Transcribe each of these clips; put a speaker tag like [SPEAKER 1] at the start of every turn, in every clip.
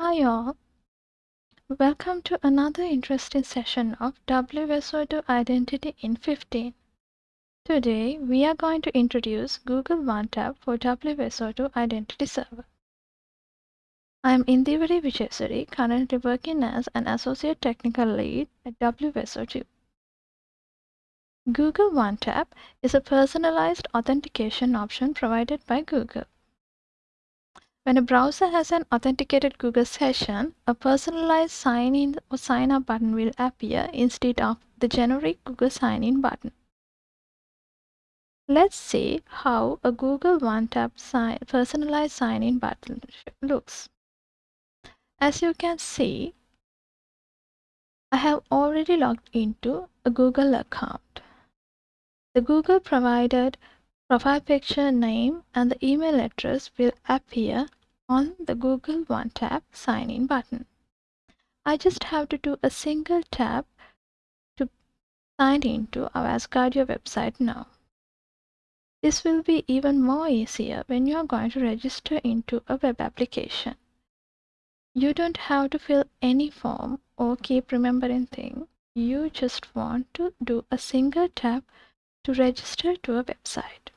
[SPEAKER 1] Hi all, welcome to another interesting session of WSO2 Identity in 15. Today we are going to introduce Google OneTap for WSO2 Identity Server. I am Indivari Vijayasuri, currently working as an Associate Technical Lead at WSO2. Google OneTap is a personalized authentication option provided by Google. When a browser has an authenticated Google session, a personalized sign in or sign up button will appear instead of the generic Google sign in button. Let's see how a Google OneTap sign, personalized sign in button looks. As you can see, I have already logged into a Google account. The Google provided profile picture name and the email address will appear on the Google OneTap sign in button. I just have to do a single tap to sign into our Asgardeo website now. This will be even more easier when you are going to register into a web application. You don't have to fill any form or keep remembering things. You just want to do a single tap to register to a website.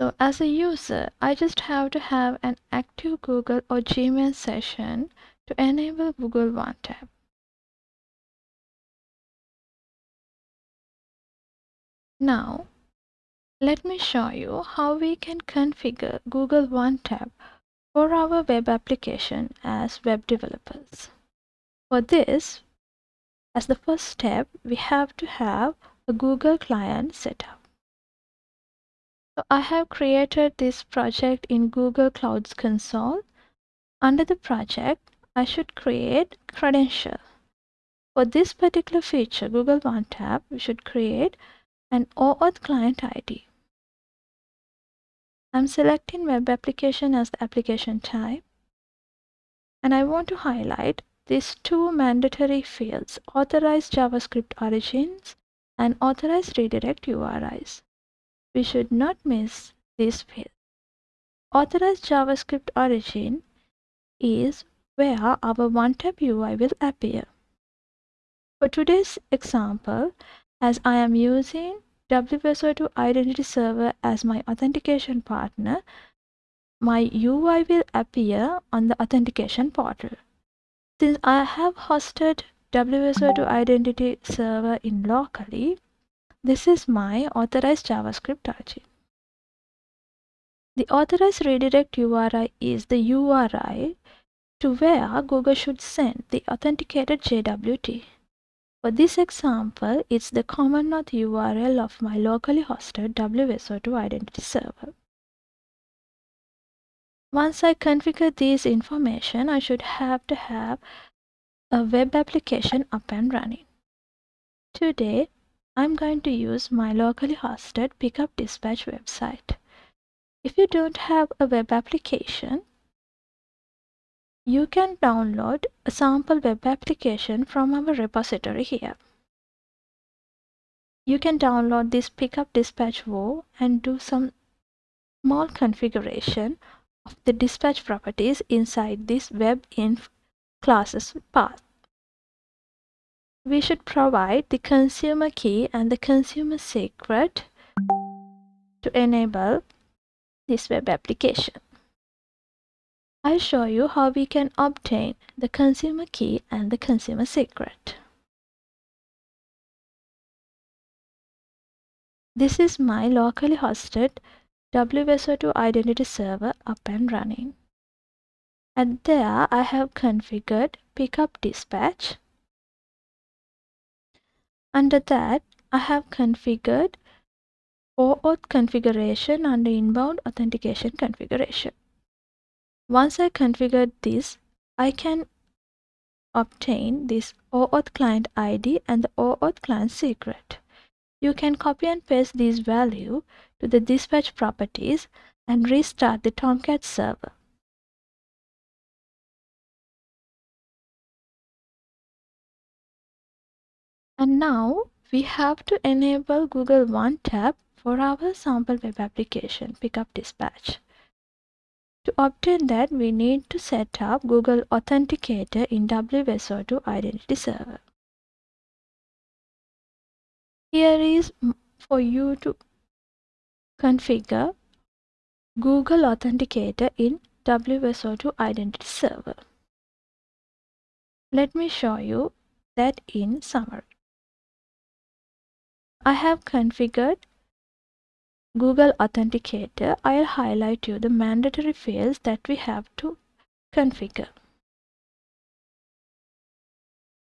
[SPEAKER 1] So as a user, I just have to have an active Google or Gmail session to enable Google One OneTap. Now, let me show you how we can configure Google One OneTap for our web application as web developers. For this, as the first step, we have to have a Google client set up. So I have created this project in Google Clouds console. Under the project, I should create credential. For this particular feature, Google OneTap, we should create an OAuth client ID. I'm selecting web application as the application type. And I want to highlight these two mandatory fields, authorized JavaScript origins and authorized redirect URIs. We should not miss this field. Authorized JavaScript origin is where our OneTap UI will appear. For today's example, as I am using WSO2 Identity Server as my authentication partner, my UI will appear on the authentication portal. Since I have hosted WSO2 Identity Server in locally, this is my authorized JavaScript origin. The authorized redirect URI is the URI to where Google should send the authenticated JWT. For this example, it's the common auth URL of my locally hosted WSO2 identity server. Once I configure this information, I should have to have a web application up and running. Today, I'm going to use my locally hosted pickup dispatch website. If you don't have a web application, you can download a sample web application from our repository here. You can download this pickup dispatch WO and do some small configuration of the dispatch properties inside this WEB-INF classes path we should provide the consumer key and the consumer secret to enable this web application. I'll show you how we can obtain the consumer key and the consumer secret. This is my locally hosted WSO2 identity server up and running. And there I have configured pickup dispatch under that, I have configured OAuth configuration under inbound authentication configuration. Once I configured this, I can obtain this OAuth client ID and the OAuth client secret. You can copy and paste these value to the dispatch properties and restart the Tomcat server. And now we have to enable Google One Tap for our sample web application pickup dispatch. To obtain that, we need to set up Google Authenticator in WSO2 Identity Server. Here is for you to configure Google Authenticator in WSO2 Identity Server. Let me show you that in summary. I have configured Google Authenticator. I'll highlight you the mandatory fields that we have to configure.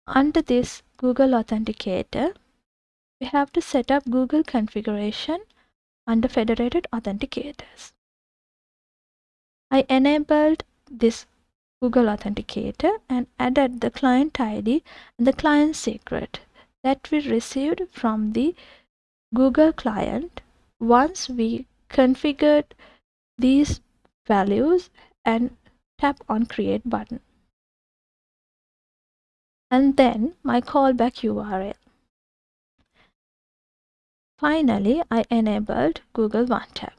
[SPEAKER 1] Under this Google Authenticator, we have to set up Google configuration under federated authenticators. I enabled this Google Authenticator and added the client ID and the client secret that we received from the Google client once we configured these values and tap on create button and then my callback URL. Finally, I enabled Google One Tap.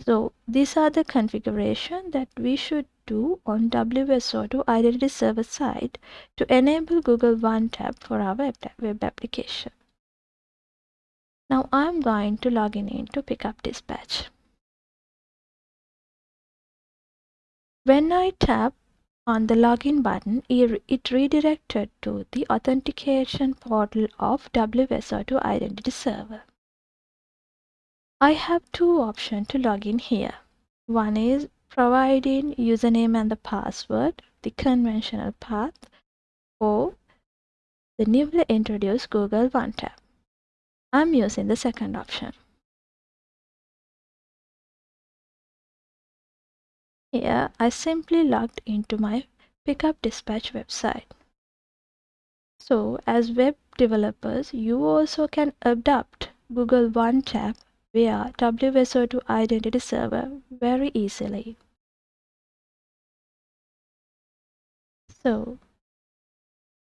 [SPEAKER 1] So these are the configuration that we should on WSO2 Identity Server side to enable Google One Tap for our web application. Now I'm going to log in into Pickup Dispatch. When I tap on the login button, it redirected to the authentication portal of WSO2 Identity Server. I have two options to log in here. One is providing username and the password, the conventional path, or the newly introduced Google One Tap. I'm using the second option. Here, I simply logged into my Pickup Dispatch website. So, as web developers, you also can adopt Google One Tap via WSO2 Identity Server very easily. So,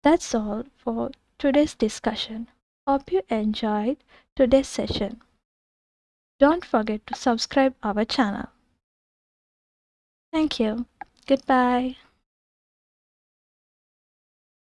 [SPEAKER 1] that's all for today's discussion. Hope you enjoyed today's session. Don't forget to subscribe our channel. Thank you. Goodbye.